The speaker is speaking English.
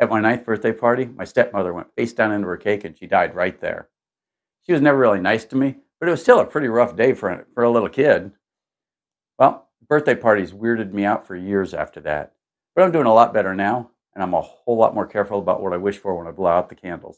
At my ninth birthday party, my stepmother went face down into her cake and she died right there. She was never really nice to me, but it was still a pretty rough day for a, for a little kid. Well, birthday parties weirded me out for years after that. But I'm doing a lot better now, and I'm a whole lot more careful about what I wish for when I blow out the candles.